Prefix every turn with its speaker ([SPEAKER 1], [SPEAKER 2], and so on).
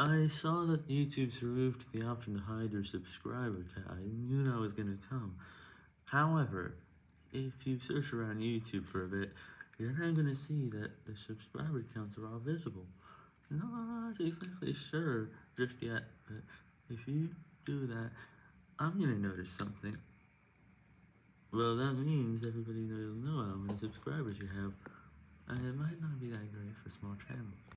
[SPEAKER 1] I saw that YouTube's removed the option to hide your subscriber count, I knew that was gonna come. However, if you search around YouTube for a bit, you're now gonna see that the subscriber counts are all visible. Not exactly sure just yet, but if you do that, I'm gonna notice something. Well, that means everybody will know how many subscribers you have, and it might not be that great for small channels.